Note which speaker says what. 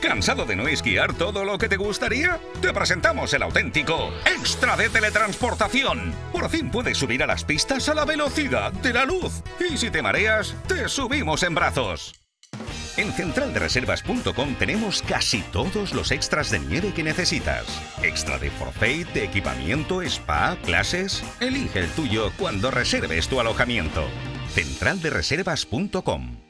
Speaker 1: ¿Cansado de no esquiar todo lo que te gustaría? Te presentamos el auténtico Extra de Teletransportación. Por fin puedes subir a las pistas a la velocidad de la luz. Y si te mareas, te subimos en brazos. En centraldereservas.com tenemos casi todos los extras de nieve que necesitas. Extra de forfait, de equipamiento, spa, clases. Elige el tuyo cuando reserves tu alojamiento. centraldereservas.com